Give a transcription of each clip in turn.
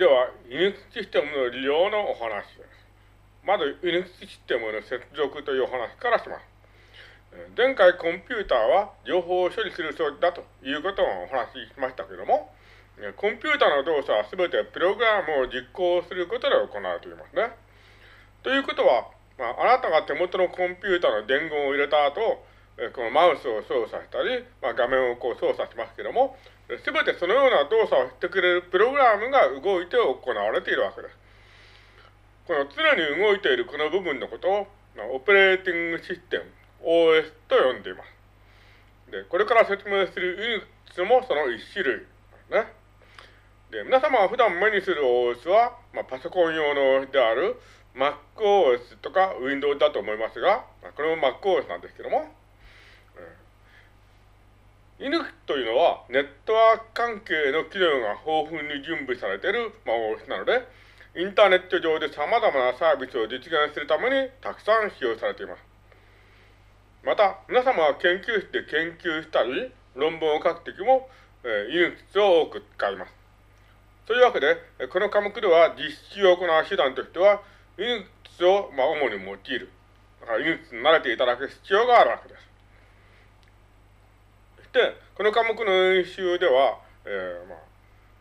では、Linux システムの利用のお話です。まず、Linux システムの接続というお話からします。前回コンピューターは情報を処理する装置だということをお話ししましたけども、コンピューターの動作はすべてプログラムを実行することで行われていますね。ということは、まあ、あなたが手元のコンピューターの伝言を入れた後、このマウスを操作したり、まあ、画面をこう操作しますけども、すべてそのような動作をしてくれるプログラムが動いて行われているわけです。この常に動いているこの部分のことを、オペレーティングシステム、OS と呼んでいます。で、これから説明する Unix もその一種類ですね。で、皆様が普段目にする OS は、まあ、パソコン用のである MacOS とか Windows だと思いますが、これも MacOS なんですけども、犬というのはネットワーク関係の機能が豊富に準備されている、まあ、OS なので、インターネット上で様々なサービスを実現するためにたくさん使用されています。また、皆様は研究室で研究したり、論文を書くときも、えー、Unix を多く使います。というわけで、この科目では実習を行う手段としては、Unix を、まあ、主に用いる。だから Unix に慣れていただく必要があるわけです。そして、この科目の演習では、えー、まあ、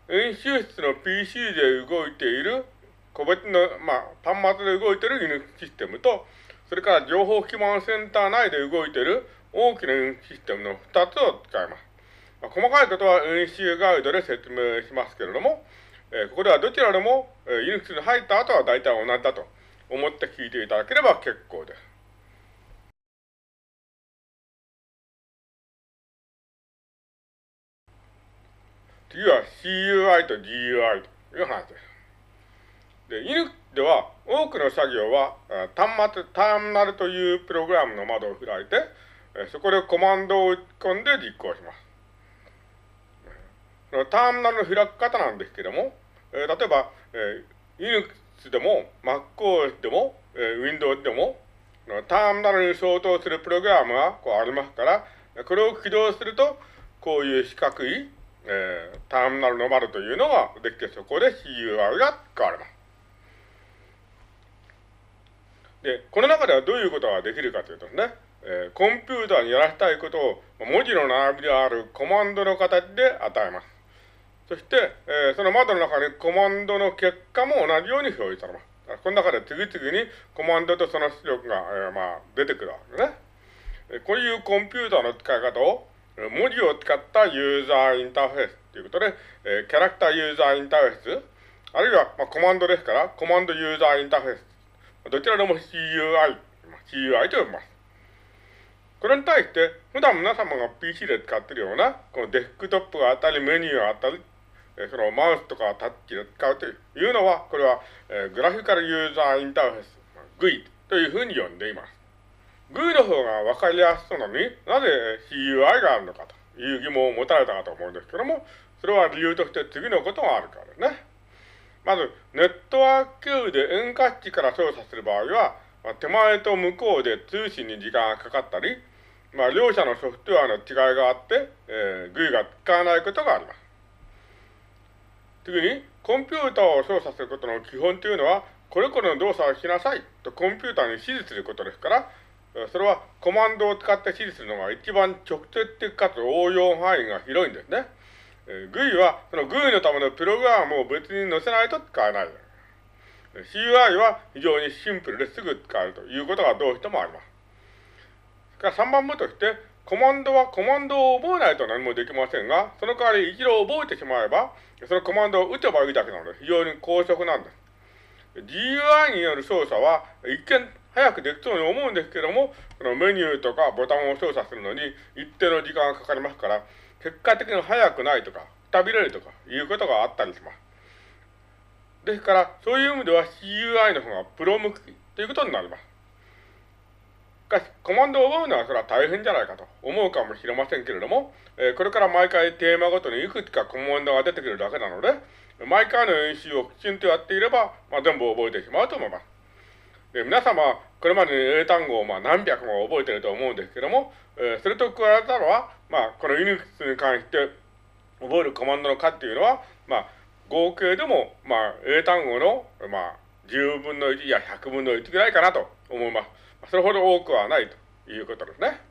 演習室の PC で動いている個別の、まあ、端末で動いている Unix システムと、それから情報基盤センター内で動いている大きな Unix システムの2つを使います。まあ、細かいことは演習ガイドで説明しますけれども、えー、ここではどちらでも、えー、Unix に入った後は大体同じだと思って聞いていただければ結構です。次は CUI と GUI という話です。で、Linux では多くの作業は端末、ターミナルというプログラムの窓を開いて、そこでコマンドを打ち込んで実行します。そのターミナルの開き方なんですけども、え、例えば、えー、Linux でも MacOS でも、えー、Windows でも、ターミナルに相当するプログラムがこうありますから、これを起動すると、こういう四角い、えー、ターミナルの丸というのができて、そこで CUI が使われます。で、この中ではどういうことができるかというとね、えー、コンピューターにやらせたいことを文字の並びであるコマンドの形で与えます。そして、えー、その窓の中にコマンドの結果も同じように表示されます。この中で次々にコマンドとその出力が、えー、まあ、出てくるわけですね。こういうコンピューターの使い方を、文字を使ったユーザーインターフェースということで、えー、キャラクターユーザーインターフェース、あるいは、まあ、コマンドですから、コマンドユーザーインターフェース、どちらでも CUI、CUI と呼びます。これに対して、普段皆様が PC で使っているような、このデスクトップがあったり、メニューがあったり、そのマウスとかタッチで使うというのは、これは、えー、グラフィカルユーザーインターフェース、GUI というふうに呼んでいます。GUI の方がわかりやすそうなのになぜ CUI があるのかという疑問を持たれたかと思うんですけども、それは理由として次のことがあるからですね。まず、ネットワーク経由で遠隔地から操作する場合は、まあ、手前と向こうで通信に時間がかかったり、まあ、両者のソフトウェアの違いがあって、えー、GUI が使わないことがあります。次に、コンピューターを操作することの基本というのは、これこれの動作をしなさいとコンピューターに指示することですから、それはコマンドを使って指示するのが一番直接的かつ応用範囲が広いんですね。えー、GUI は、その GUI のためのプログラムを別に載せないと使えない。CUI は非常にシンプルですぐ使えるということがどうしてもあります。それから3番目として、コマンドはコマンドを覚えないと何もできませんが、その代わり一度覚えてしまえば、そのコマンドを打てばいいだけなので、非常に高速なんです。GUI による操作は、一見早くできそうに思うんですけども、そのメニューとかボタンを操作するのに一定の時間がかかりますから、結果的に早くないとか、くたびれるとかいうことがあったりします。ですから、そういう意味では CUI の方がプロ向きということになります。しかし、コマンドを覚えるのはそれは大変じゃないかと思うかもしれませんけれども、えー、これから毎回テーマごとにいくつかコマンドが出てくるだけなので、毎回の演習をきちんとやっていれば、まあ、全部覚えてしまうと思います。で皆様、これまでに英単語をまあ何百も覚えていると思うんですけども、えー、それと加えたのは、まあ、この Unix に関して覚えるコマンドの数っていうのは、まあ、合計でも、まあ、英単語の、まあ、10分の1や100分の1ぐらいかなと思います。それほど多くはないということですね。